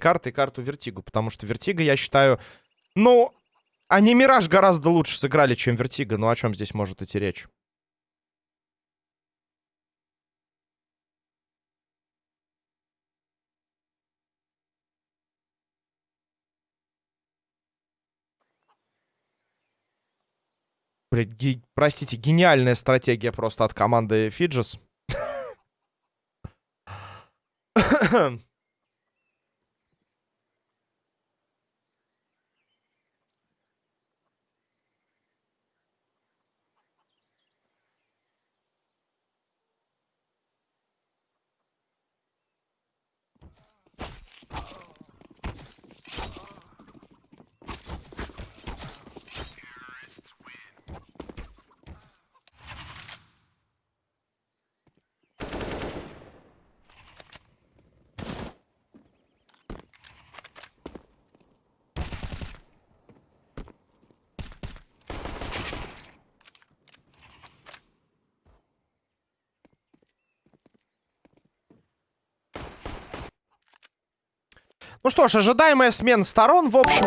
карты и карту Вертигу, потому что Вертига, я считаю, ну, они Мираж гораздо лучше сыграли, чем Вертига. Ну, о чем здесь может идти речь? Блять, ге простите, гениальная стратегия просто от команды Фиджес. Ну что ж, ожидаемая смена сторон, в общем...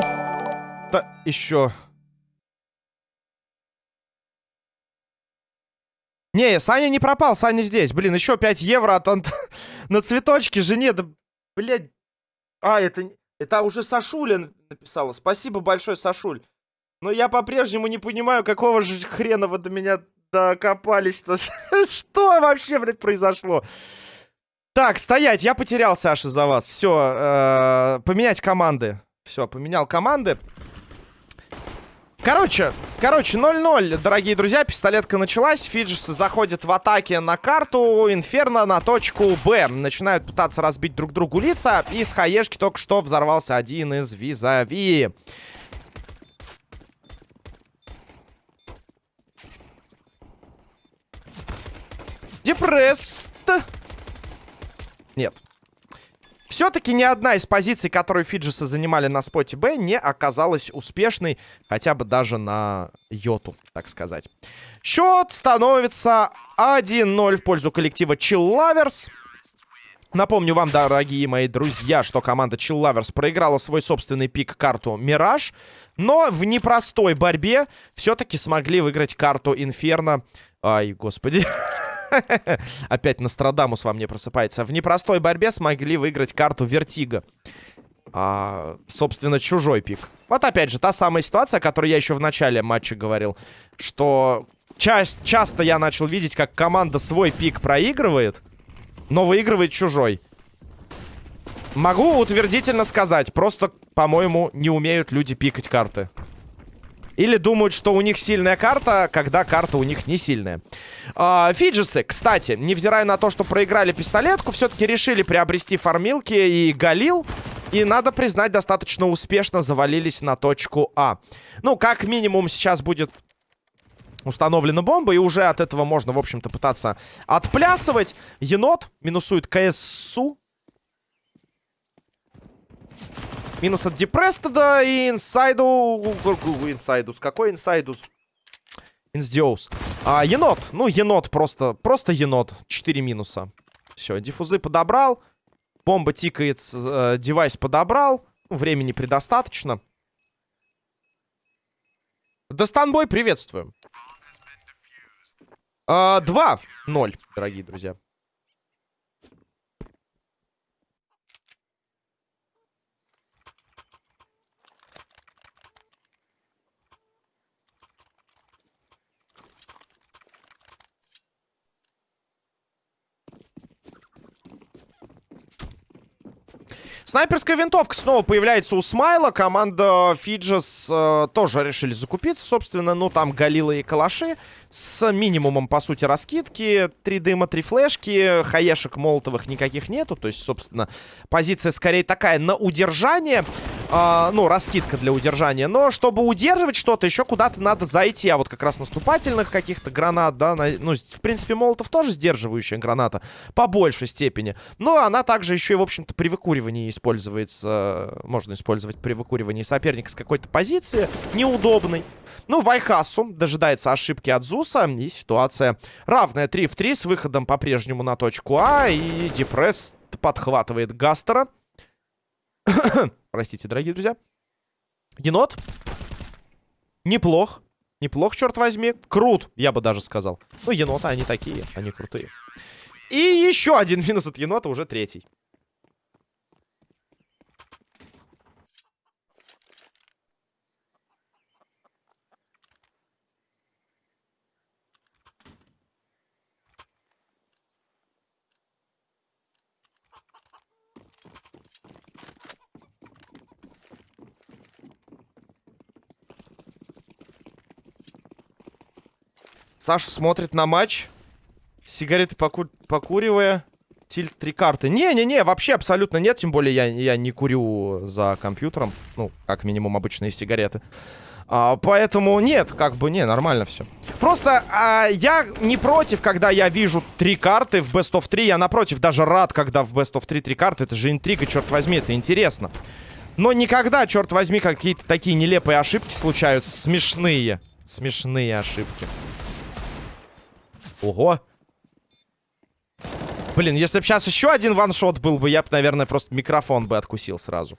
Да, еще... Не, Саня не пропал, Саня здесь. Блин, еще 5 евро от Ант... на цветочки жене. Да, блядь. А, это... Это уже Сашуля написала. Спасибо большое, Сашуль. Но я по-прежнему не понимаю, какого же хрена вы до меня докопались-то. Что вообще, блядь, произошло? Так, стоять, я потерял, Саша, за вас. Все, э, поменять команды. Все, поменял команды. Короче, короче, 0-0, дорогие друзья, пистолетка началась. Фиджисы заходят в атаке на карту, Инферно на точку Б. Начинают пытаться разбить друг другу лица. И с хаешки только что взорвался один из визави. Депресст. Нет. Все-таки ни одна из позиций, которые Фиджисы занимали на споте Б, не оказалась успешной, хотя бы даже на йоту, так сказать. Счет становится 1-0 в пользу коллектива Chill Lovers. Напомню вам, дорогие мои друзья, что команда Chill Lovers проиграла свой собственный пик карту Мираж, но в непростой борьбе все-таки смогли выиграть карту Инферно. Ай, господи. Опять Нострадамус во мне просыпается. В непростой борьбе смогли выиграть карту Вертига. А, собственно, чужой пик. Вот опять же, та самая ситуация, о которой я еще в начале матча говорил. Что ча часто я начал видеть, как команда свой пик проигрывает, но выигрывает чужой. Могу утвердительно сказать, просто, по-моему, не умеют люди пикать карты. Или думают, что у них сильная карта, когда карта у них не сильная. А, Фиджисы, кстати, невзирая на то, что проиграли пистолетку, все-таки решили приобрести фармилки и Галил. И, надо признать, достаточно успешно завалились на точку А. Ну, как минимум, сейчас будет установлена бомба, и уже от этого можно, в общем-то, пытаться отплясывать. Енот минусует КСУ. Минус от Депрестеда и инсайду... Инсайдус. Какой инсайдус? Инсдиоус. А, енот. Ну, енот просто. Просто енот. 4 минуса. Все, диффузы подобрал. Бомба тикает, э, девайс подобрал. Ну, времени предостаточно. Достанбой, приветствуем. 2-0, а, дорогие друзья. Снайперская винтовка снова появляется у Смайла. Команда Фиджес э, тоже решили закупиться. Собственно, ну там галилы и калаши. С минимумом, по сути, раскидки. Три дыма, три флешки. Хаешек молотовых никаких нету. То есть, собственно, позиция скорее такая на удержание. Э, ну, раскидка для удержания. Но чтобы удерживать что-то, еще куда-то надо зайти. А вот как раз наступательных каких-то гранат, да. На, ну, в принципе, молотов тоже сдерживающая граната. По большей степени. Но она также еще и, в общем-то, при выкуривании используется, можно использовать при выкуривании соперника с какой-то позиции неудобной. Ну, Вайхасу дожидается ошибки от Зуса. И ситуация равная 3 в 3 с выходом по-прежнему на точку А. И Депресс подхватывает Гастера. Простите, дорогие друзья. Енот. Неплох. Неплох, черт возьми. Крут, я бы даже сказал. Ну, еноты, они такие, они крутые. И еще один минус от енота, уже третий. Саша смотрит на матч, сигареты поку покуривая, тильт три карты. Не-не-не, вообще абсолютно нет, тем более я, я не курю за компьютером, ну, как минимум обычные сигареты. А, поэтому нет, как бы не, нормально все. Просто а, я не против, когда я вижу три карты в Best of 3. Я напротив даже рад, когда в Best of 3 три карты. Это же интрига, черт возьми, это интересно. Но никогда, черт возьми, какие-то такие нелепые ошибки случаются. Смешные. Смешные ошибки. Ого. Блин, если бы сейчас еще один ваншот был бы, я бы, наверное, просто микрофон бы откусил сразу.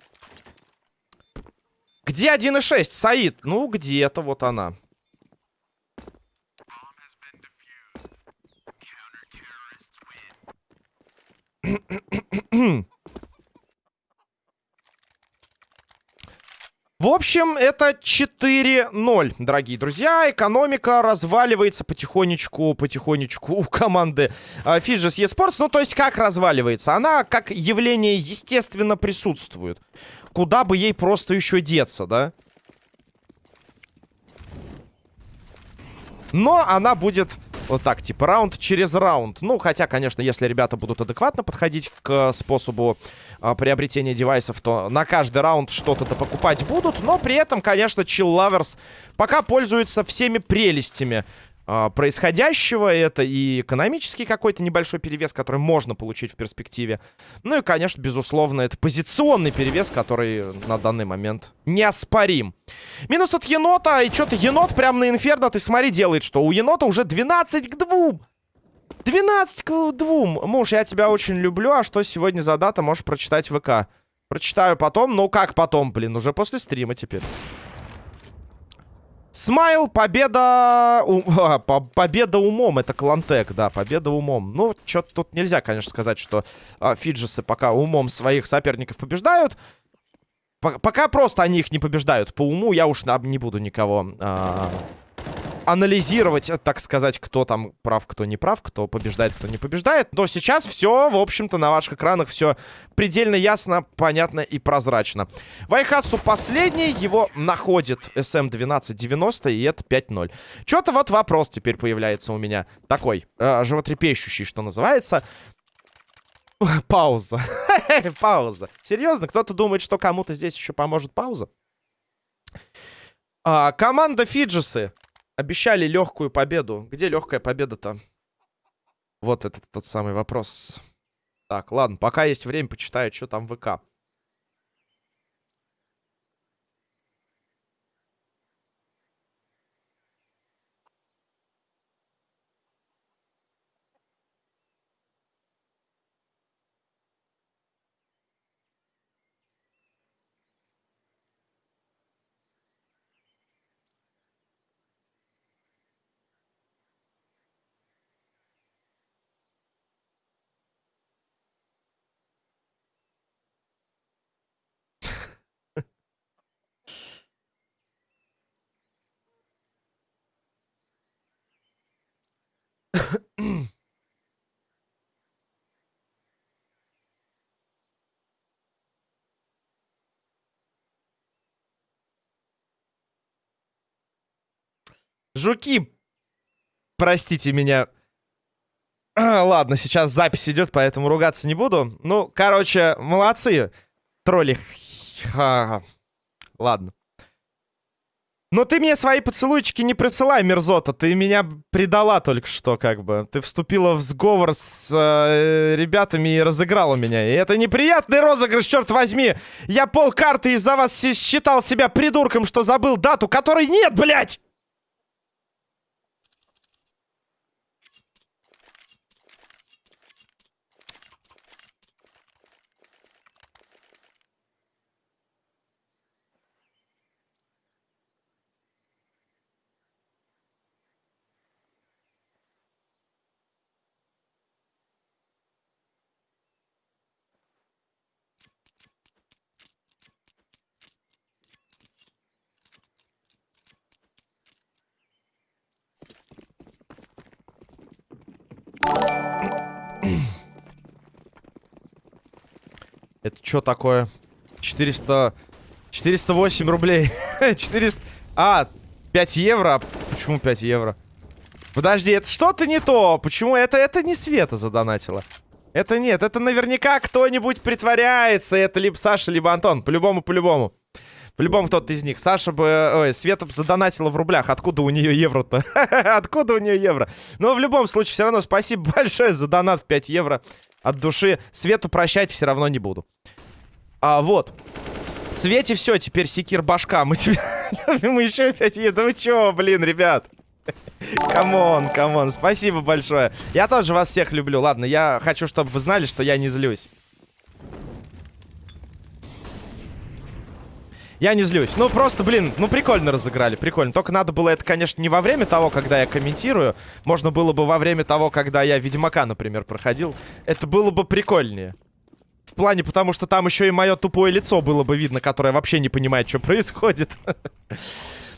Где 1.6? Саид? Ну, где-то вот она. В общем, это 4-0, дорогие друзья. Экономика разваливается потихонечку, потихонечку у команды э, Fidges eSports. Ну, то есть, как разваливается? Она как явление естественно присутствует. Куда бы ей просто еще деться, да? Но она будет вот так, типа, раунд через раунд. Ну, хотя, конечно, если ребята будут адекватно подходить к способу а, приобретения девайсов, то на каждый раунд что-то покупать будут. Но при этом, конечно, Chill Lovers пока пользуются всеми прелестями происходящего. Это и экономический какой-то небольшой перевес, который можно получить в перспективе. Ну и, конечно, безусловно, это позиционный перевес, который на данный момент неоспорим. Минус от енота. И что-то енот прям на инферно, ты смотри, делает, что у енота уже 12 к 2. 12 к 2. Муж, я тебя очень люблю. А что сегодня за дата, можешь прочитать в ВК. Прочитаю потом. Ну как потом, блин, уже после стрима теперь. Смайл, победа... У... А, победа умом. Это Клантек, да, победа умом. Ну, что-то тут нельзя, конечно, сказать, что а, фиджесы пока умом своих соперников побеждают. П пока просто они их не побеждают. По уму я уж не буду никого... А анализировать, так сказать, кто там прав, кто не прав, кто побеждает, кто не побеждает. Но сейчас все, в общем-то, на ваших экранах все предельно ясно, понятно и прозрачно. Вайхасу последний, его находит SM1290, и это 5-0. Что-то вот вопрос теперь появляется у меня такой, э, животрепещущий, что называется. Пауза. Пауза. Серьезно, кто-то думает, что кому-то здесь еще поможет пауза? А, команда Фиджисы Обещали легкую победу. Где легкая победа-то? Вот это тот самый вопрос. Так, ладно, пока есть время, почитаю, что там в ВК. Жуки, простите меня. Ладно, сейчас запись идет, поэтому ругаться не буду. Ну, короче, молодцы, тролли. Ладно. Но ты мне свои поцелуйчики не присылай, мерзота. Ты меня предала только что, как бы. Ты вступила в сговор с э, ребятами и разыграла меня. И это неприятный розыгрыш, черт возьми. Я пол карты из-за вас считал себя придурком, что забыл дату, которой нет, блядь! Что такое? 400... 408 рублей. 400... А, 5 евро? Почему 5 евро? Подожди, это что-то не то. Почему это, это не Света задонатила? Это нет, это наверняка кто-нибудь притворяется. Это либо Саша, либо Антон. По-любому, по-любому. По-любому кто-то из них. Саша бы... Ой, Света бы задонатила в рублях. Откуда у нее евро-то? Откуда у нее евро? Но в любом случае, все равно спасибо большое за донат в 5 евро. От души. Свету прощать все равно не буду. А, вот. Свете все, теперь секир башка. Мы тебя любим еще 5 евро. Да вы чего, блин, ребят? Come on, come on, спасибо большое. Я тоже вас всех люблю. Ладно, я хочу, чтобы вы знали, что я не злюсь. Я не злюсь. Ну, просто, блин, ну, прикольно разыграли, прикольно. Только надо было это, конечно, не во время того, когда я комментирую. Можно было бы во время того, когда я Ведьмака, например, проходил. Это было бы прикольнее. В плане, потому что там еще и мое тупое лицо было бы видно, которое вообще не понимает, что происходит.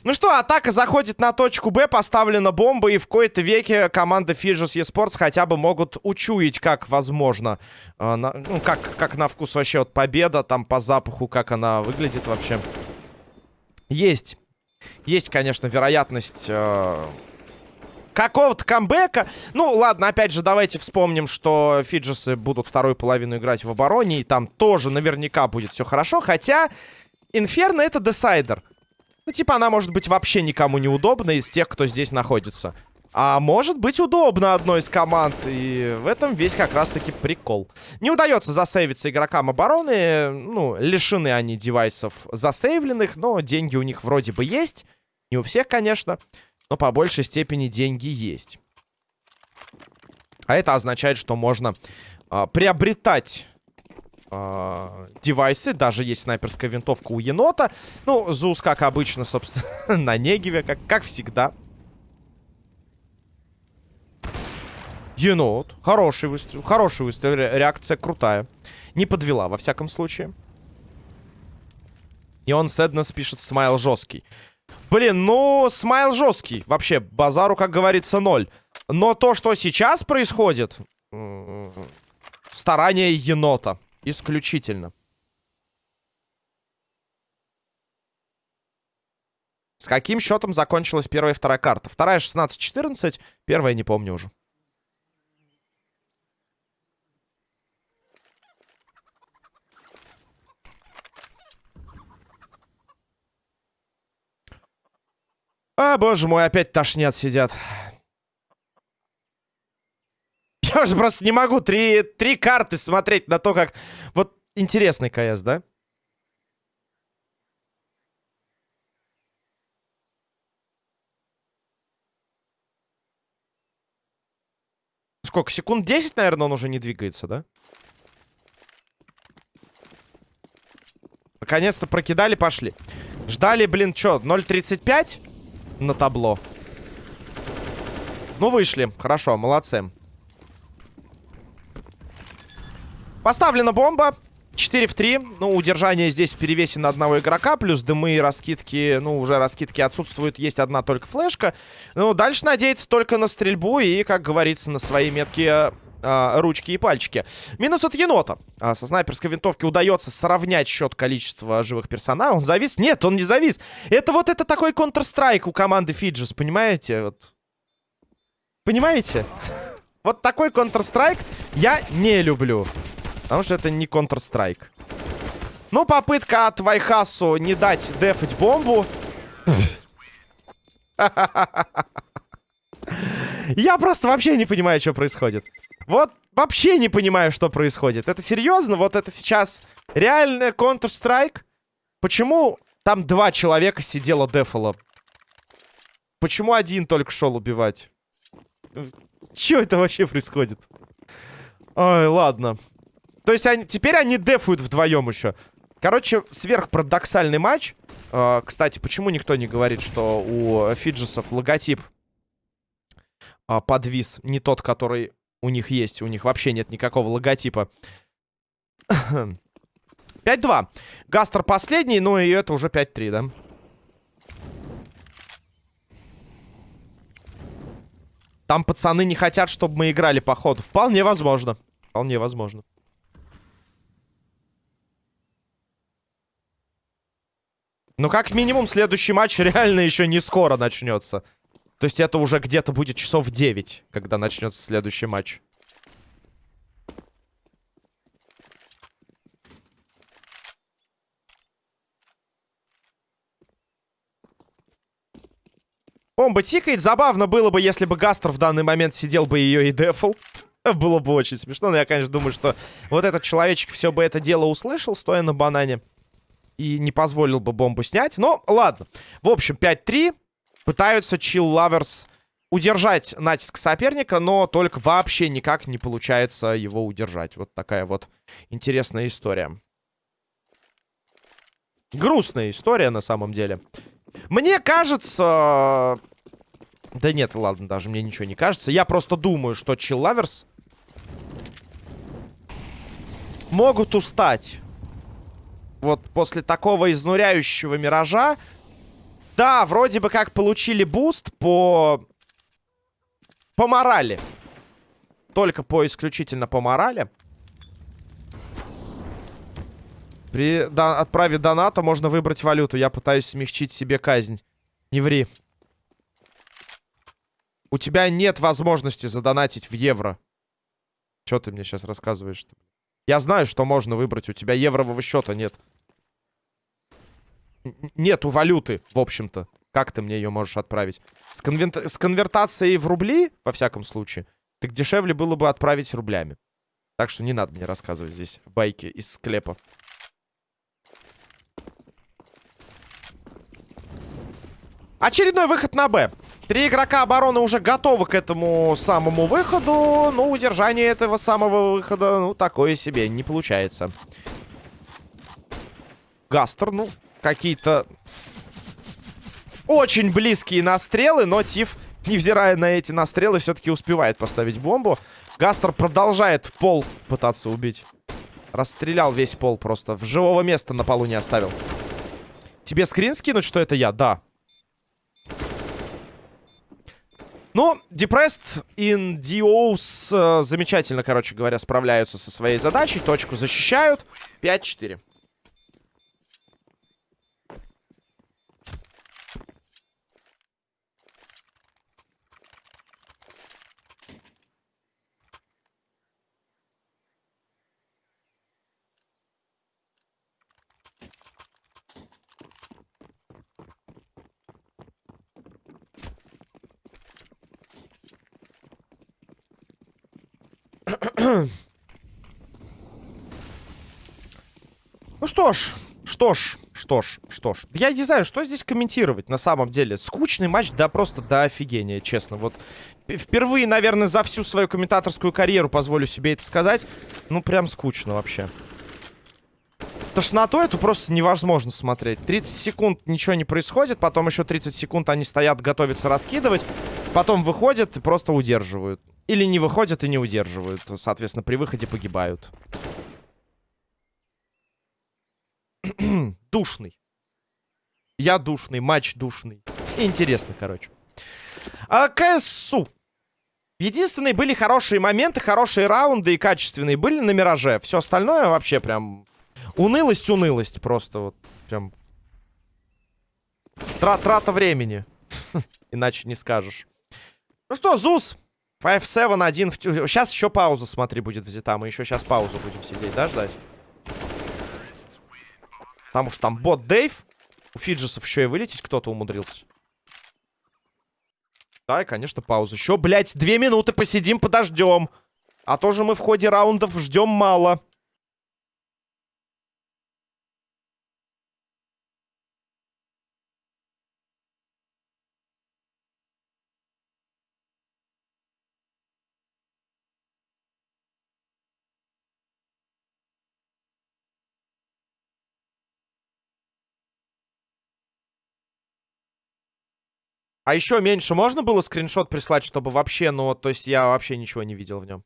Ну что, атака заходит на точку Б, поставлена бомба, и в кои-то веке команда Fidges Esports хотя бы могут учуять, как возможно, э, на, ну, как, как на вкус вообще вот победа, там по запаху, как она выглядит вообще. Есть, есть, конечно, вероятность... Э, какого-то камбэка. Ну, ладно, опять же, давайте вспомним, что Фиджесы будут вторую половину играть в обороне, и там тоже наверняка будет все хорошо, хотя Инферно это десайдер. Ну, типа, она может быть вообще никому не удобна из тех, кто здесь находится. А может быть удобно одной из команд. И в этом весь как раз-таки прикол. Не удается засейвиться игрокам обороны. Ну, лишены они девайсов засейвленных. Но деньги у них вроде бы есть. Не у всех, конечно. Но по большей степени деньги есть. А это означает, что можно э, приобретать э, девайсы. Даже есть снайперская винтовка у енота. Ну, ЗУС, как обычно, собственно, на Негиве, как, как всегда. Енот. Хороший выстрел. Хороший выстрел. Реакция крутая. Не подвела, во всяком случае. И он Сэднес пишет смайл жесткий. Блин, ну, смайл жесткий. Вообще, базару, как говорится, ноль. Но то, что сейчас происходит... Старание енота. Исключительно. С каким счетом закончилась первая и вторая карта? Вторая 16-14, первая не помню уже. А, боже мой, опять тошнят сидят. Я уже просто не могу три, три карты смотреть на то, как... Вот интересный КС, да? Сколько? Секунд 10, наверное, он уже не двигается, да? Наконец-то прокидали, пошли. Ждали, блин, что, 0.35 на табло? Ну, вышли. Хорошо, молодцы. Поставлена бомба. 4 в 3. Ну, удержание здесь в перевесе на одного игрока. Плюс дымы и раскидки. Ну, уже раскидки отсутствуют. Есть одна только флешка. Ну, дальше надеяться только на стрельбу и, как говорится, на свои меткие а, ручки и пальчики. Минус от енота. А, со снайперской винтовки удается сравнять счет количества живых персонажей. Он завис? Нет, он не завис. Это вот это такой Counter-Strike у команды Фиджис, понимаете? Вот. Понимаете? Вот такой Counter-Strike я не люблю. Потому что это не Counter-Strike. Ну, попытка от Вайхасу не дать дефать бомбу. Я просто вообще не понимаю, что происходит. Вот вообще не понимаю, что происходит. Это серьезно? Вот это сейчас реальный Counter-Strike? Почему там два человека сидело дефало? Почему один только шел убивать? Что это вообще происходит? Ой, ладно. То есть они, теперь они дефуют вдвоем еще. Короче, сверхпарадоксальный матч. Э, кстати, почему никто не говорит, что у Фиджесов логотип э, подвис не тот, который у них есть. У них вообще нет никакого логотипа. 5-2. Гастер последний, но и это уже 5-3, да? Там пацаны не хотят, чтобы мы играли, походу. Вполне возможно. Вполне возможно. Ну как минимум следующий матч реально еще не скоро начнется. То есть это уже где-то будет часов 9, когда начнется следующий матч. Бомба тикает. Забавно было бы, если бы Гастер в данный момент сидел бы ее и дефл. было бы очень смешно. Но я, конечно, думаю, что вот этот человечек все бы это дело услышал, стоя на банане. И не позволил бы бомбу снять. Но ладно. В общем, 5-3. Пытаются Chill Lovers удержать натиск соперника, но только вообще никак не получается его удержать. Вот такая вот интересная история. Грустная история на самом деле. Мне кажется... Да нет, ладно, даже мне ничего не кажется. Я просто думаю, что Chill Lovers могут устать. Вот после такого изнуряющего миража. Да, вроде бы как получили буст по... По морали. Только по исключительно по морали. При да, отправе доната можно выбрать валюту. Я пытаюсь смягчить себе казнь. Не ври. У тебя нет возможности задонатить в евро. Что ты мне сейчас рассказываешь? -то? Я знаю, что можно выбрать. У тебя еврового счета нет. Нету валюты, в общем-то. Как ты мне ее можешь отправить? С, конвер... с конвертацией в рубли, во всяком случае, так дешевле было бы отправить рублями. Так что не надо мне рассказывать здесь байки из склепа. Очередной выход на Б. Три игрока обороны уже готовы к этому самому выходу. Но удержание этого самого выхода, ну, такое себе, не получается. Гастер, ну, какие-то очень близкие настрелы, но Тиф, невзирая на эти настрелы, все-таки успевает поставить бомбу. Гастер продолжает пол пытаться убить. Расстрелял весь пол просто. В живого места на полу не оставил. Тебе скрин скинуть, что это я? Да. Ну, Depressed in Dios э, замечательно, короче говоря, справляются со своей задачей. Точку защищают. 5-4. Ну что ж, что ж, что ж, что ж. Я не знаю, что здесь комментировать на самом деле. Скучный матч, да просто до офигения, честно. Вот впервые, наверное, за всю свою комментаторскую карьеру позволю себе это сказать. Ну, прям скучно вообще. Тошноту эту просто невозможно смотреть. 30 секунд ничего не происходит, потом еще 30 секунд они стоят, готовятся раскидывать. Потом выходят и просто удерживают. Или не выходят и не удерживают. Соответственно, при выходе погибают. душный. Я душный, матч душный. Интересно, короче. А КСУ. Единственные были хорошие моменты, хорошие раунды и качественные были на Мираже. Все остальное вообще прям... Унылость, унылость просто вот. Прям... Тра трата времени. Иначе не скажешь. Ну что, Зус. 5-7-1. Сейчас еще пауза, смотри, будет взята. Мы еще сейчас паузу будем сидеть, да, ждать? Потому что там бот Дейв. У Фиджесов еще и вылететь кто-то умудрился. Да, и, конечно, пауза. Еще, блядь, две минуты посидим, подождем. А то же мы в ходе раундов ждем мало. А еще меньше можно было скриншот прислать, чтобы вообще, ну, то есть я вообще ничего не видел в нем.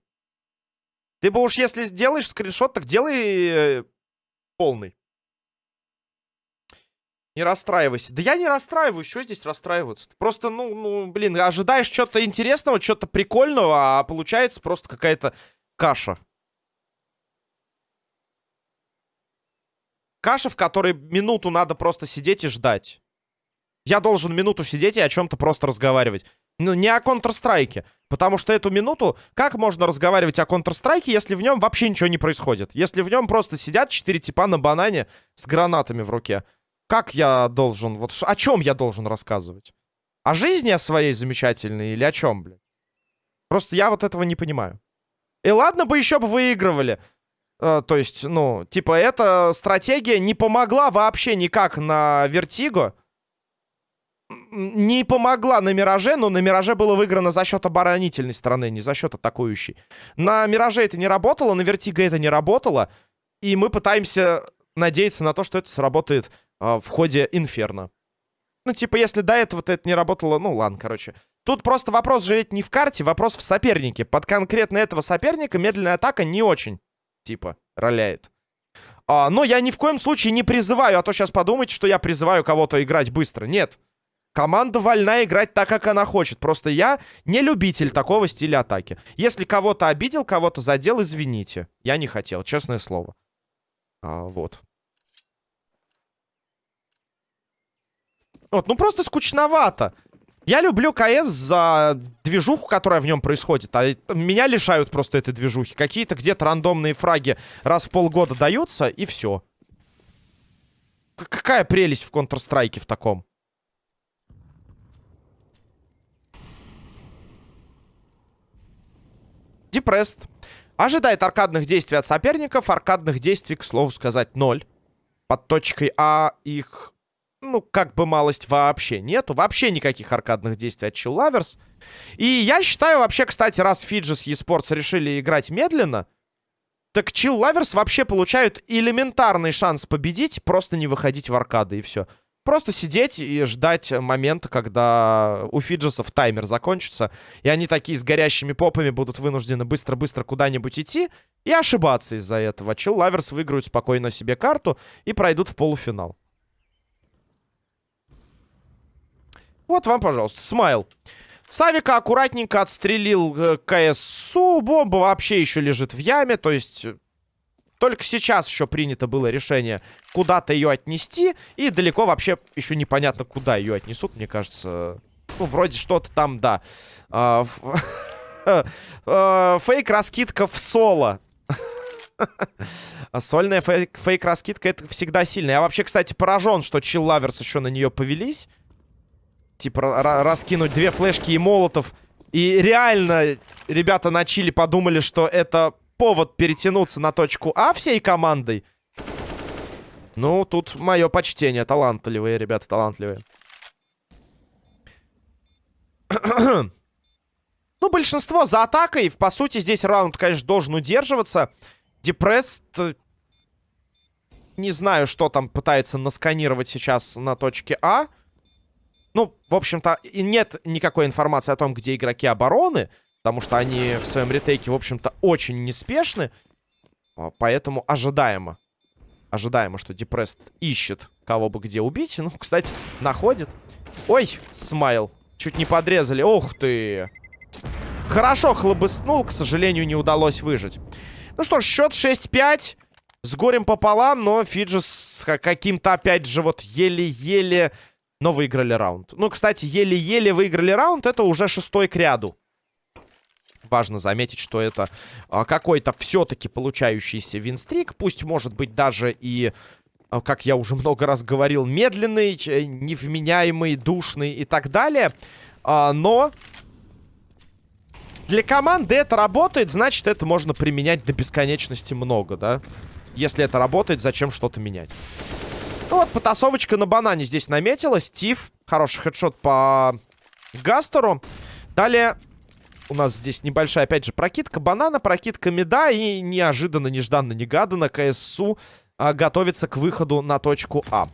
Ты бы уж если сделаешь скриншот, так делай э, полный. Не расстраивайся. Да я не расстраиваюсь, что здесь расстраиваться? -то? Просто, ну, ну, блин, ожидаешь что-то интересного, что-то прикольного, а получается просто какая-то каша. каша, в которой минуту надо просто сидеть и ждать. Я должен минуту сидеть и о чем-то просто разговаривать. Ну, не о Counter-Strike. Потому что эту минуту, как можно разговаривать о Counter-Strike, если в нем вообще ничего не происходит? Если в нем просто сидят четыре типа на банане с гранатами в руке. Как я должен, вот о чем я должен рассказывать? О жизни своей замечательной или о чем, блин? Просто я вот этого не понимаю. И ладно бы еще бы выигрывали. Э, то есть, ну, типа, эта стратегия не помогла вообще никак на Вертиго не помогла на Мираже, но на Мираже было выиграно за счет оборонительной стороны, не за счет атакующей. На Мираже это не работало, на Вертиго это не работало. И мы пытаемся надеяться на то, что это сработает э, в ходе Инферно. Ну, типа, если до этого это не работало, ну, ладно, короче. Тут просто вопрос же ведь не в карте, вопрос в сопернике. Под конкретно этого соперника медленная атака не очень, типа, роляет. А, но я ни в коем случае не призываю, а то сейчас подумайте, что я призываю кого-то играть быстро. Нет. Команда вольна играть так, как она хочет. Просто я не любитель такого стиля атаки. Если кого-то обидел, кого-то задел, извините. Я не хотел, честное слово. А, вот. Вот, ну просто скучновато. Я люблю КС за движуху, которая в нем происходит. А меня лишают просто этой движухи. Какие-то где-то рандомные фраги раз в полгода даются, и все. Какая прелесть в Counter-Strike в таком? Депресст. Ожидает аркадных действий от соперников. Аркадных действий, к слову сказать, ноль. Под точкой А их, ну, как бы малость вообще нету. Вообще никаких аркадных действий от Lovers. И я считаю, вообще, кстати, раз Fidges eSports решили играть медленно, так Lovers вообще получают элементарный шанс победить, просто не выходить в аркады, и все. Просто сидеть и ждать момента, когда у Фиджесов таймер закончится, и они такие с горящими попами будут вынуждены быстро-быстро куда-нибудь идти и ошибаться из-за этого. Chill Lovers выиграют спокойно себе карту и пройдут в полуфинал. Вот вам, пожалуйста, смайл. С авика аккуратненько отстрелил э, КСУ. Бомба вообще еще лежит в яме. То есть только сейчас еще принято было решение куда-то ее отнести. И далеко вообще еще непонятно, куда ее отнесут, мне кажется. Ну, вроде что-то там, да. А, а, фейк-раскидка в соло. Сольная фейк-раскидка это всегда сильно. Я вообще, кстати, поражен, что Chill Lovers еще на нее повелись. Типа раскинуть две флешки и молотов. И реально ребята на чили подумали, что это повод перетянуться на точку А всей командой. Ну, тут мое почтение. Талантливые, ребята, талантливые. ну, большинство за атакой. По сути, здесь раунд, конечно, должен удерживаться. Депресс... Не знаю, что там пытается насканировать сейчас на точке А. Ну, в общем-то, нет никакой информации о том, где игроки обороны. Потому что они в своем ретейке, в общем-то, очень неспешны. А, поэтому ожидаемо. Ожидаемо, что Депресс ищет кого бы где убить. Ну, кстати, находит. Ой, смайл. Чуть не подрезали. Ух ты. Хорошо хлобыснул. К сожалению, не удалось выжить. Ну что ж, счет 6-5. С горем пополам, но Фиджи с каким-то, опять же, вот еле-еле... Но выиграли раунд. Ну, кстати, еле-еле выиграли раунд. Это уже шестой к ряду важно заметить, что это а, какой-то все-таки получающийся винстрик. Пусть, может быть, даже и, а, как я уже много раз говорил, медленный, невменяемый, душный и так далее. А, но для команды это работает, значит, это можно применять до бесконечности много, да? Если это работает, зачем что-то менять? Ну вот, потасовочка на банане здесь наметилась. Стив, хороший хедшот по Гастеру. Далее у нас здесь небольшая, опять же, прокидка банана, прокидка меда. И неожиданно, нежданно-негаданно КСУ а, готовится к выходу на точку А.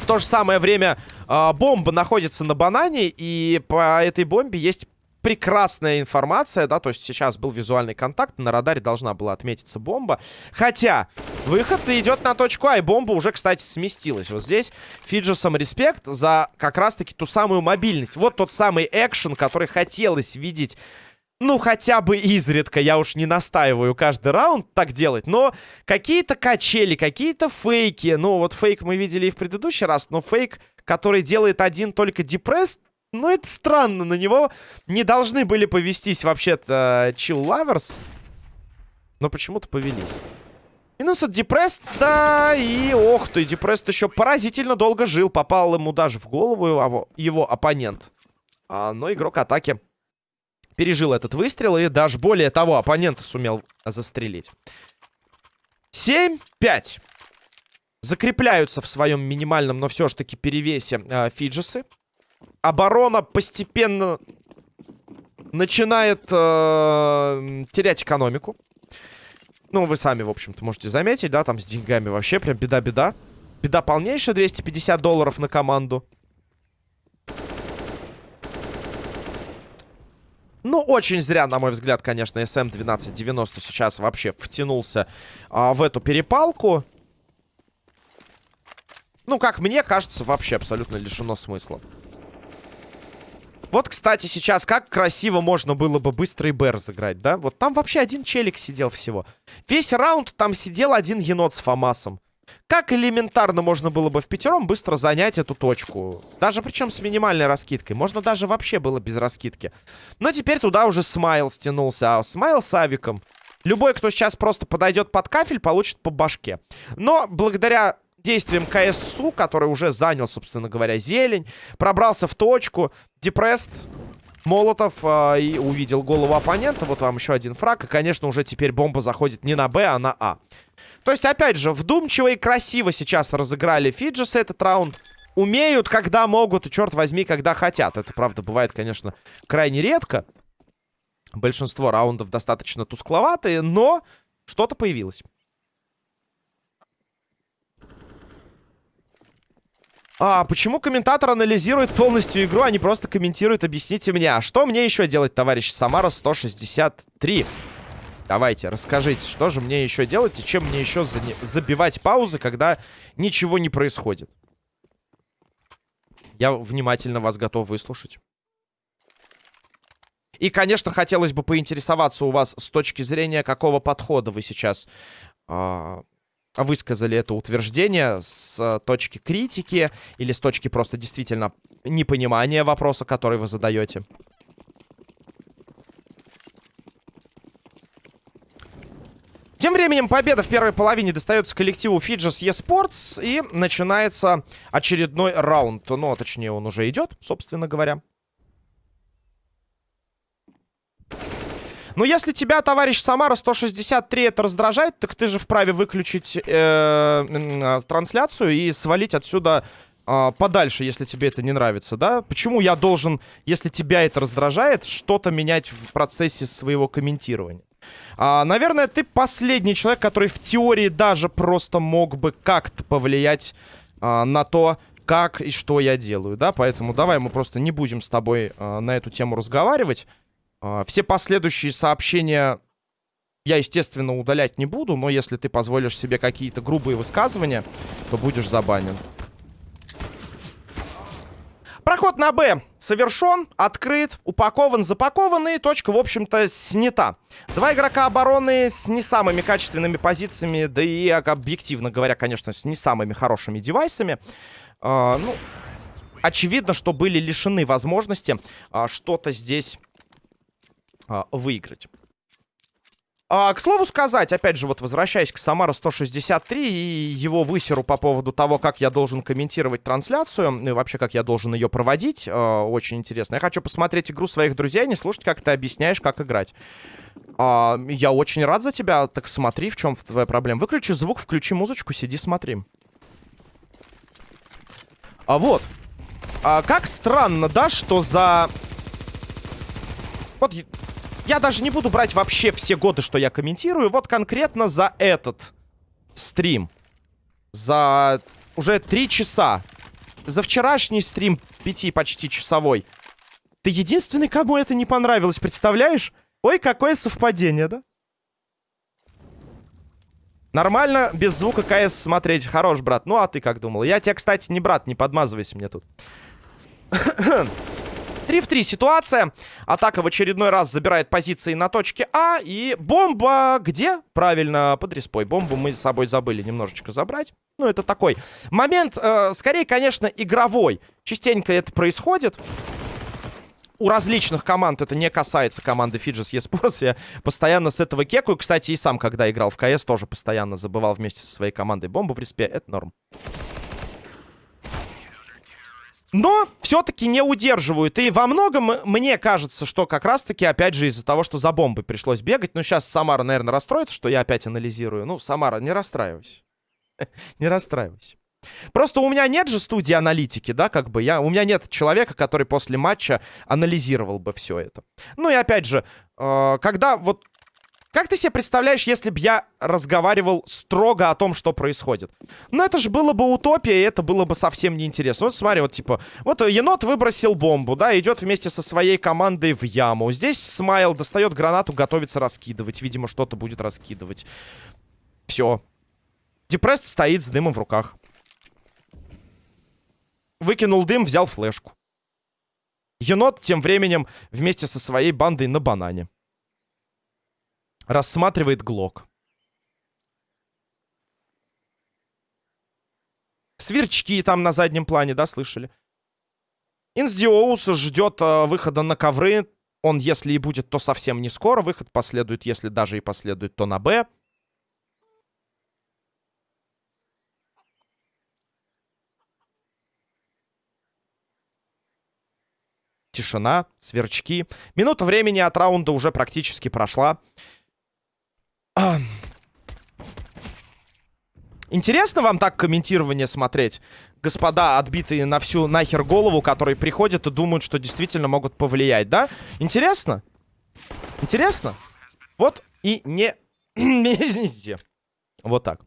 В то же самое время а, бомба находится на банане. И по этой бомбе есть прекрасная информация, да, то есть сейчас был визуальный контакт, на радаре должна была отметиться бомба. Хотя, выход идет на точку А, и бомба уже, кстати, сместилась. Вот здесь Фиджесом респект за как раз-таки ту самую мобильность. Вот тот самый экшен, который хотелось видеть ну, хотя бы изредка, я уж не настаиваю каждый раунд так делать, но какие-то качели, какие-то фейки, ну, вот фейк мы видели и в предыдущий раз, но фейк, который делает один только депресс, ну, это странно, на него не должны были повестись вообще-то Chill Lovers, но почему-то повелись. Минус от Депресс, да, и ох ты, Депресс еще поразительно долго жил, попал ему даже в голову его, его оппонент. А, но игрок атаки пережил этот выстрел и даже более того, оппонента сумел застрелить. 7-5. Закрепляются в своем минимальном, но все же таки перевесе э, Фиджесы. Оборона постепенно начинает э, терять экономику. Ну, вы сами, в общем-то, можете заметить, да, там с деньгами вообще прям беда-беда. Беда полнейшая, 250 долларов на команду. Ну, очень зря, на мой взгляд, конечно, SM-1290 сейчас вообще втянулся а, в эту перепалку. Ну, как мне кажется, вообще абсолютно лишено смысла. Вот, кстати, сейчас как красиво можно было бы быстрый Б разыграть, да? Вот там вообще один челик сидел всего. Весь раунд там сидел один енот с Фомасом. Как элементарно можно было бы в пятером быстро занять эту точку. Даже причем с минимальной раскидкой. Можно даже вообще было без раскидки. Но теперь туда уже Смайл стянулся. А Смайл с Авиком. Любой, кто сейчас просто подойдет под кафель, получит по башке. Но благодаря действиям КСУ, который уже занял, собственно говоря, зелень, пробрался в точку, депресст, Молотов э, и увидел голову оппонента. Вот вам еще один фраг. И, конечно, уже теперь бомба заходит не на Б, а на А. То есть, опять же, вдумчиво и красиво сейчас разыграли Фиджисы этот раунд. Умеют, когда могут, и, черт возьми, когда хотят. Это, правда, бывает, конечно, крайне редко. Большинство раундов достаточно тускловатые, но что-то появилось. А, почему комментатор анализирует полностью игру, а не просто комментирует? Объясните мне. А что мне еще делать, товарищ Самара 163? Давайте, расскажите, что же мне еще делать и чем мне еще за... забивать паузы, когда ничего не происходит? Я внимательно вас готов выслушать. И, конечно, хотелось бы поинтересоваться у вас с точки зрения, какого подхода вы сейчас э, высказали это утверждение, с точки критики или с точки просто действительно непонимания вопроса, который вы задаете. Тем временем победа в первой половине достается коллективу Fidges eSports. И начинается очередной раунд. Ну, точнее, он уже идет, собственно говоря. Ну, если тебя, товарищ Самара, 163 это раздражает, так ты же вправе выключить э, э, трансляцию и свалить отсюда э, подальше, если тебе это не нравится, да? Почему я должен, если тебя это раздражает, что-то менять в процессе своего комментирования? А, наверное, ты последний человек, который в теории даже просто мог бы как-то повлиять а, на то, как и что я делаю, да? Поэтому давай мы просто не будем с тобой а, на эту тему разговаривать. А, все последующие сообщения я, естественно, удалять не буду, но если ты позволишь себе какие-то грубые высказывания, то будешь забанен. Проход на Б совершен, открыт, упакован, запакован и точка, в общем-то, снята. Два игрока обороны с не самыми качественными позициями, да и, объективно говоря, конечно, с не самыми хорошими девайсами. А, ну, очевидно, что были лишены возможности а, что-то здесь а, выиграть. А, к слову сказать, опять же, вот возвращаясь к Самара 163 и его высеру по поводу того, как я должен комментировать трансляцию, и вообще, как я должен ее проводить, э, очень интересно. Я хочу посмотреть игру своих друзей, не слушать, как ты объясняешь, как играть. А, я очень рад за тебя, так смотри, в чем твоя проблема. Выключи звук, включи музычку, сиди, смотри. А вот. А, как странно, да, что за... Вот я даже не буду брать вообще все годы, что я комментирую. Вот конкретно за этот стрим. За уже три часа. За вчерашний стрим пяти почти часовой. Ты единственный, кому это не понравилось, представляешь? Ой, какое совпадение, да? Нормально, без звука КС смотреть. Хорош, брат. Ну, а ты как думал? Я тебя, кстати, не брат, не подмазывайся мне тут. 3 в 3 ситуация. Атака в очередной раз забирает позиции на точке А. И бомба где? Правильно, под респой. Бомбу мы с собой забыли немножечко забрать. Ну, это такой момент, э, скорее, конечно, игровой. Частенько это происходит у различных команд это не касается команды Fidges eSports. Я постоянно с этого кекаю. Кстати, и сам, когда играл в КС, тоже постоянно забывал вместе со своей командой бомбу в респе. Это норм. Но все-таки не удерживают. И во многом мне кажется, что как раз-таки, опять же, из-за того, что за бомбой пришлось бегать. Ну, сейчас Самара, наверное, расстроится, что я опять анализирую. Ну, Самара, не расстраивайся. Не расстраивайся. Просто у меня нет же студии аналитики, да, как бы я, у меня нет человека, который после матча анализировал бы все это. Ну и опять же, э, когда вот как ты себе представляешь, если бы я разговаривал строго о том, что происходит? Ну, это же было бы утопия, и это было бы совсем неинтересно. Вот смотри, вот типа, вот енот выбросил бомбу, да, идет вместе со своей командой в яму. Здесь Смайл достает гранату, готовится раскидывать. Видимо, что-то будет раскидывать. Все. Депресс стоит с дымом в руках. Выкинул дым, взял флешку. Енот тем временем вместе со своей бандой на банане. Рассматривает Глок. Сверчки там на заднем плане, да, слышали? Инсдиоус ждет э, выхода на ковры. Он, если и будет, то совсем не скоро. Выход последует, если даже и последует, то на Б. Тишина, сверчки. Минута времени от раунда уже практически прошла. Интересно вам так комментирование смотреть? Господа, отбитые на всю нахер голову, которые приходят и думают, что действительно могут повлиять, да? Интересно? Интересно? Вот и не... вот так.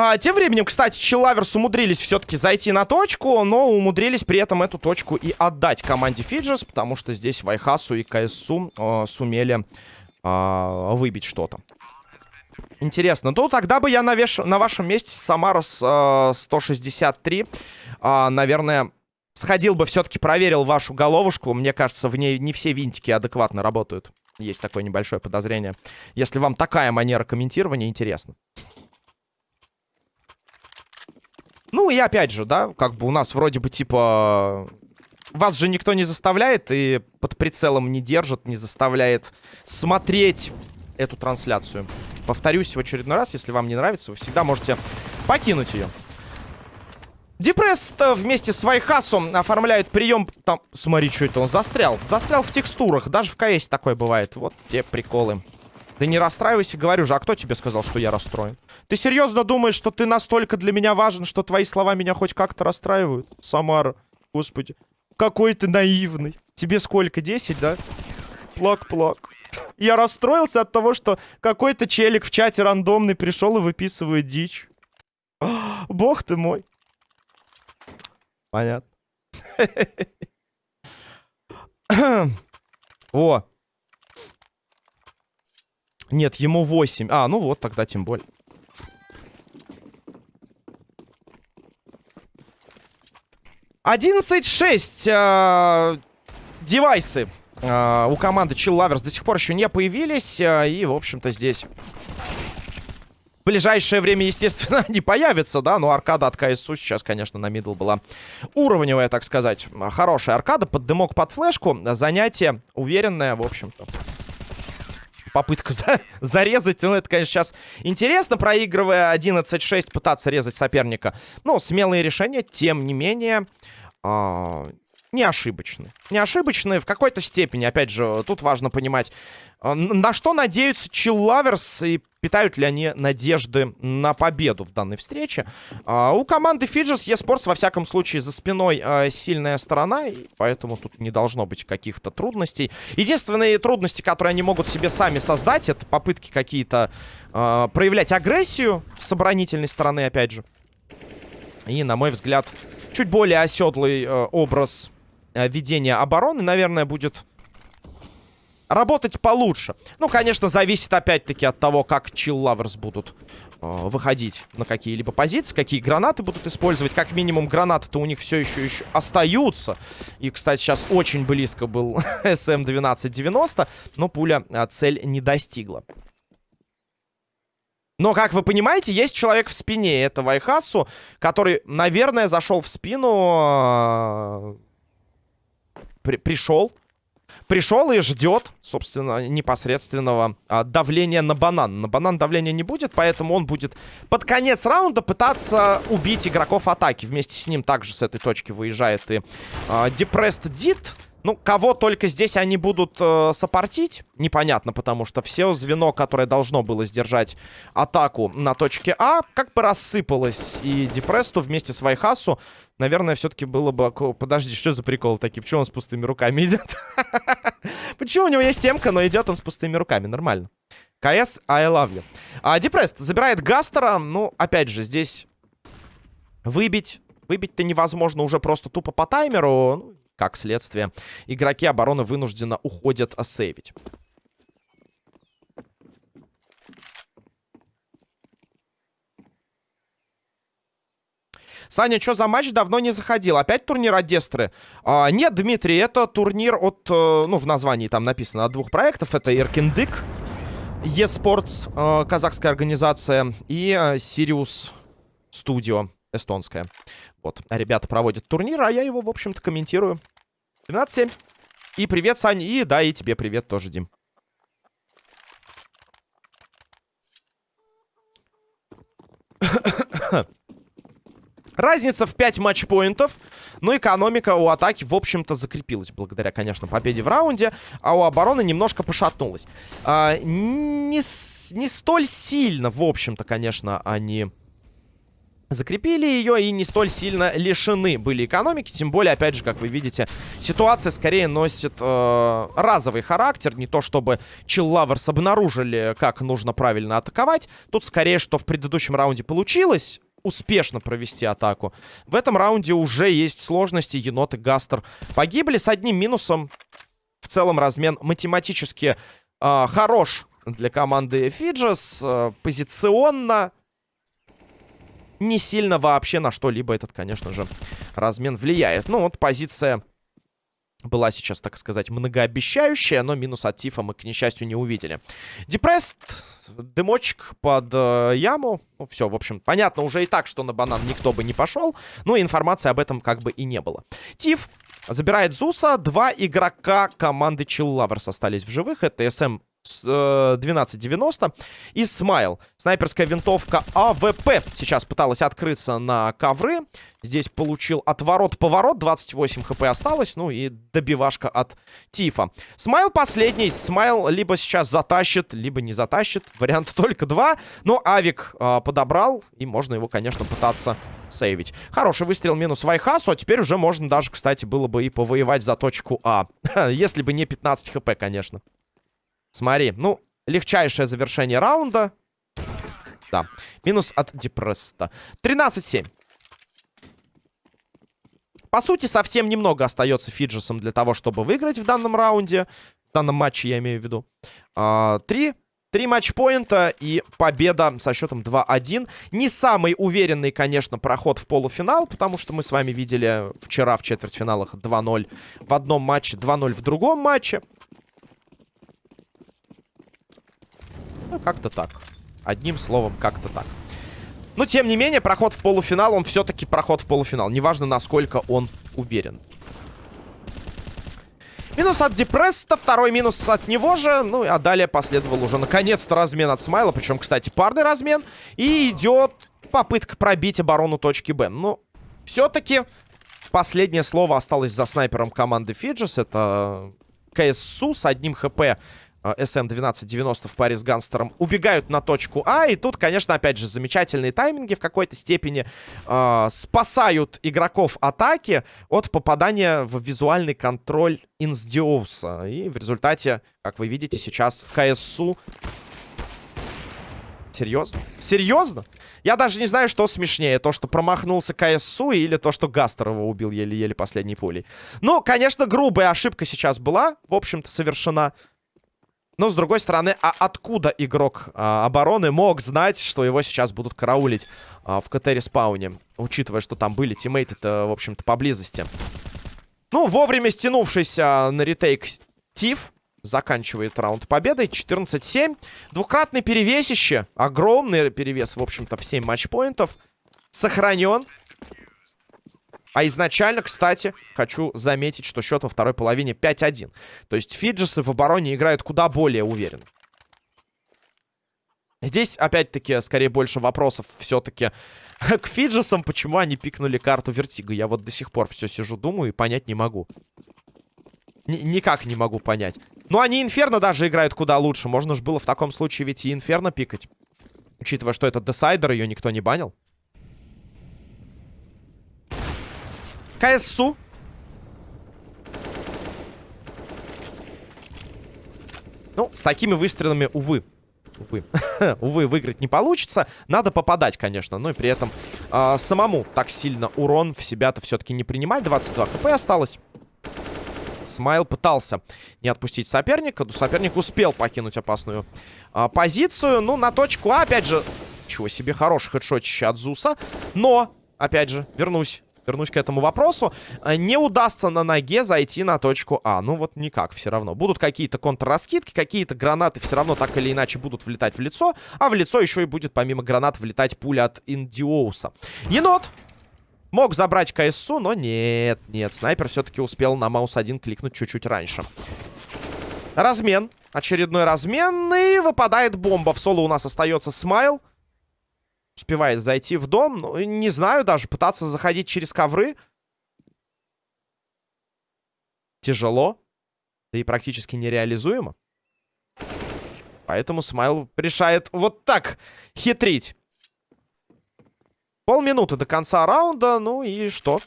А, тем временем, кстати, Челлаверс умудрились все-таки зайти на точку, но умудрились при этом эту точку и отдать команде Фиджес, потому что здесь Вайхасу и КСУ э, сумели э, выбить что-то. Интересно. Ну, тогда бы я на, веш... на вашем месте Самарос э, 163, э, наверное, сходил бы все-таки проверил вашу головушку. Мне кажется, в ней не все винтики адекватно работают. Есть такое небольшое подозрение. Если вам такая манера комментирования, интересно. Ну и опять же, да, как бы у нас вроде бы типа... Вас же никто не заставляет и под прицелом не держит, не заставляет смотреть эту трансляцию. Повторюсь в очередной раз, если вам не нравится, вы всегда можете покинуть ее. Депресс вместе с Вайхасом оформляет прием... Там, смотри, что это он застрял. Застрял в текстурах, даже в КС такое бывает. Вот те приколы. Да не расстраивайся, говорю же, а кто тебе сказал, что я расстроен? Ты серьезно думаешь, что ты настолько для меня важен, что твои слова меня хоть как-то расстраивают? Самара, господи. Какой ты наивный. Тебе сколько, 10, да? Плак-плак. Я расстроился от того, что какой-то челик в чате рандомный пришел и выписывает дичь. Бог ты мой. Понятно. О. Нет, ему 8. А, ну вот, тогда тем более. 11-6 э, девайсы э, у команды Chill Lovers до сих пор еще не появились. Э, и, в общем-то, здесь в ближайшее время, естественно, не появится, да. Но аркада от КСУ сейчас, конечно, на мидл была уровневая, так сказать. Хорошая аркада, под дымок, под флешку. Занятие уверенное, в общем-то попытка за зарезать. Ну, это, конечно, сейчас интересно, проигрывая 11-6, пытаться резать соперника. Но смелые решения, тем не менее, э не ошибочны. Не ошибочны в какой-то степени. Опять же, тут важно понимать, а, на что надеются Чиллаверс и питают ли они надежды на победу в данной встрече. А, у команды Фиджес eSports, во всяком случае, за спиной сильная сторона, и поэтому тут не должно быть каких-то трудностей. Единственные трудности, которые они могут себе сами создать, это попытки какие-то проявлять агрессию с оборонительной стороны, опять же. И, на мой взгляд, чуть более оседлый э, образ э, ведения обороны, наверное, будет работать получше. Ну, конечно, зависит опять-таки от того, как Lovers будут э, выходить на какие-либо позиции, какие гранаты будут использовать. Как минимум, гранаты-то у них все еще, еще остаются. И, кстати, сейчас очень близко был SM-1290, но пуля э, цель не достигла. Но, как вы понимаете, есть человек в спине. Это Вайхасу, который, наверное, зашел в спину... Э, при пришел. Пришел и ждет, собственно, непосредственного а, давления на банан. На банан давления не будет, поэтому он будет под конец раунда пытаться убить игроков атаки. Вместе с ним также с этой точки выезжает и а, Depressed Did. Ну, кого только здесь они будут э, сопортить, непонятно, потому что все звено, которое должно было сдержать атаку на точке А, как бы рассыпалось. И Депресту вместе с Вайхасу, наверное, все-таки было бы... Подожди, что за прикол такие? Почему он с пустыми руками идет? Почему у него есть темка, но идет он с пустыми руками? Нормально. КС, I love you. А, Депрест забирает Гастера. Ну, опять же, здесь выбить... Выбить-то невозможно уже просто тупо по таймеру. Как следствие, игроки обороны вынужденно уходят сейвить. Саня, что за матч? Давно не заходил. Опять турнир от Дестры? А, нет, Дмитрий, это турнир от... Э, ну, в названии там написано от двух проектов. Это Иркиндык, eSports, э, казахская организация, и Sirius Studio эстонская. Вот, ребята проводят турнир, а я его, в общем-то, комментирую. 12-7. И привет, Сань, и да, и тебе привет тоже, Дим. Разница в 5 матчпоинтов. Но экономика у атаки, в общем-то, закрепилась. Благодаря, конечно, победе в раунде. А у обороны немножко пошатнулась. А, не, не столь сильно, в общем-то, конечно, они закрепили ее и не столь сильно лишены были экономики. Тем более, опять же, как вы видите, ситуация скорее носит э, разовый характер. Не то, чтобы Lovers обнаружили, как нужно правильно атаковать. Тут скорее, что в предыдущем раунде получилось успешно провести атаку. В этом раунде уже есть сложности. Енот и Гастер погибли с одним минусом. В целом размен математически э, хорош для команды Фиджес. Э, позиционно не сильно вообще на что-либо этот, конечно же, размен влияет. Ну, вот позиция была сейчас, так сказать, многообещающая, но минус от Тифа мы, к несчастью, не увидели. Депресс, дымочек под э, яму. Ну, все, в общем, понятно уже и так, что на банан никто бы не пошел, но информации об этом как бы и не было. Тиф забирает Зуса. Два игрока команды Lovers остались в живых. Это СМ 1290 э, и Смайл. Снайперская винтовка АВП сейчас пыталась открыться на ковры. Здесь получил отворот-поворот. 28 хп осталось. Ну и добивашка от Тифа. Смайл последний. Смайл либо сейчас затащит, либо не затащит. Вариант только два. Но Авик э, подобрал. И можно его, конечно, пытаться сейвить. Хороший выстрел минус Вайхасу. А теперь уже можно даже, кстати, было бы и повоевать за точку А. Если бы не 15 хп, конечно. Смотри, ну, легчайшее завершение раунда. Да, минус от Депресста. 13-7. По сути, совсем немного остается Фиджесом для того, чтобы выиграть в данном раунде. В данном матче я имею в виду. А, три. Три матчпоинта и победа со счетом 2-1. Не самый уверенный, конечно, проход в полуфинал, потому что мы с вами видели вчера в четвертьфиналах 2-0 в одном матче, 2-0 в другом матче. Ну, как-то так. Одним словом, как-то так. Но, тем не менее, проход в полуфинал, он все-таки проход в полуфинал. Неважно, насколько он уверен. Минус от Депресста, второй минус от него же. Ну, а далее последовал уже, наконец-то, размен от Смайла. Причем, кстати, парный размен. И идет попытка пробить оборону точки Б. Но все-таки последнее слово осталось за снайпером команды Фиджис. Это КССУ с одним ХП SM-1290 в паре с Ганстером убегают на точку А. И тут, конечно, опять же, замечательные тайминги в какой-то степени э, спасают игроков атаки от попадания в визуальный контроль Инсдиоуса. И в результате, как вы видите, сейчас КСУ... Серьезно? Серьезно? Я даже не знаю, что смешнее. То, что промахнулся КСУ или то, что Гастер его убил еле-еле последней пулей. Ну, конечно, грубая ошибка сейчас была, в общем-то, совершена. Но, с другой стороны, а откуда игрок а, обороны мог знать, что его сейчас будут караулить а, в CT -респауне? Учитывая, что там были тиммейты-то, в общем-то, поблизости. Ну, вовремя стянувшийся на retake Тиф заканчивает раунд победой. 14-7. Двукратный перевесище. Огромный перевес, в общем-то, в 7 матчпоинтов. Сохранен. А изначально, кстати, хочу заметить, что счет во второй половине 5-1. То есть Фиджесы в обороне играют куда более уверенно. Здесь, опять-таки, скорее больше вопросов все-таки к Фиджесам. Почему они пикнули карту Вертига? Я вот до сих пор все сижу, думаю и понять не могу. Н никак не могу понять. Ну, они Инферно даже играют куда лучше. Можно же было в таком случае ведь и Инферно пикать. Учитывая, что это Десайдер, ее никто не банил. КСУ. Ну, с такими выстрелами, увы. Увы. увы, выиграть не получится. Надо попадать, конечно. Но и при этом э, самому так сильно урон в себя-то все-таки не принимать. 22 хп осталось. Смайл пытался не отпустить соперника. Но соперник успел покинуть опасную а, позицию. Ну, на точку А, опять же... Чего себе, хороший хедшотище от Зуса. Но, опять же, вернусь вернусь к этому вопросу. Э, не удастся на ноге зайти на точку А. Ну вот никак все равно. Будут какие-то контрраскидки, какие-то гранаты все равно так или иначе будут влетать в лицо. А в лицо еще и будет помимо гранат влетать пуля от Индиоуса. Енот Мог забрать КСУ, но нет, нет. Снайпер все-таки успел на маус 1 кликнуть чуть-чуть раньше. Размен. Очередной размен. И выпадает бомба. В соло у нас остается Смайл успевает зайти в дом. Ну, не знаю даже, пытаться заходить через ковры. Тяжело. Да и практически нереализуемо. Поэтому Смайл решает вот так хитрить. Полминуты до конца раунда. Ну и что?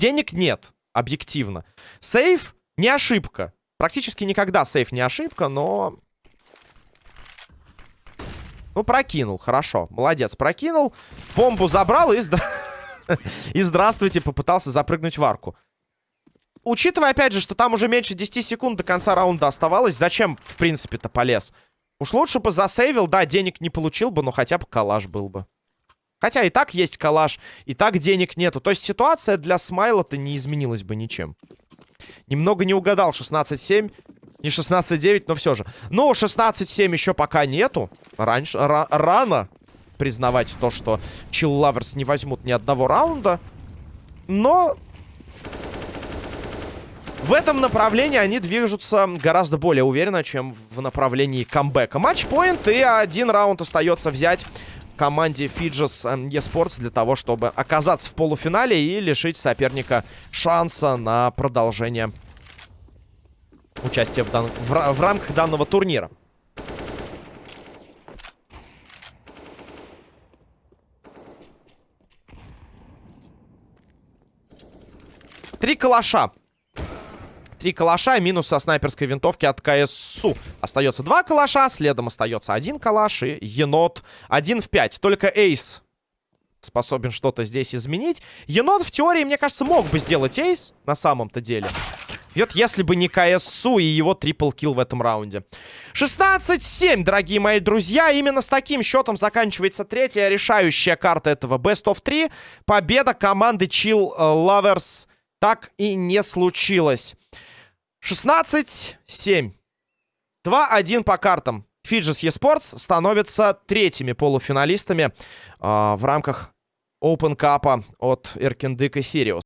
Денег нет, объективно. Сейф не ошибка. Практически никогда сейф не ошибка, но ну, прокинул, хорошо. Молодец, прокинул. Бомбу забрал и... И здравствуйте, попытался запрыгнуть в арку. Учитывая, опять же, что там уже меньше 10 секунд до конца раунда оставалось, зачем, в принципе-то, полез? Уж лучше бы засейвил, да, денег не получил бы, но хотя бы калаш был бы. Хотя и так есть калаш, и так денег нету. То есть ситуация для Смайла-то не изменилась бы ничем. Немного не угадал, 16-7. Не 16-9, но все же. Ну, 16-7 еще пока нету. Раньше, рано признавать то, что Chill Lovers не возьмут ни одного раунда. Но в этом направлении они движутся гораздо более уверенно, чем в направлении камбэка. Матчпоинт и один раунд остается взять команде Fidges эм, eSports для того, чтобы оказаться в полуфинале и лишить соперника шанса на продолжение участие в, дан... в, в рамках данного турнира. Три калаша. Три калаша минус со снайперской винтовки от КСУ. Остается два калаша, следом остается один калаш и енот один в пять. Только эйс способен что-то здесь изменить. Енот в теории, мне кажется, мог бы сделать эйс на самом-то деле. Вот если бы не КСУ и его трипл-килл в этом раунде. 16-7, дорогие мои друзья. Именно с таким счетом заканчивается третья решающая карта этого Best of 3. Победа команды Chill Lovers так и не случилось. 16-7. 2-1 по картам. Фиджис eSports становятся третьими полуфиналистами э, в рамках Open Cup от и Сириус.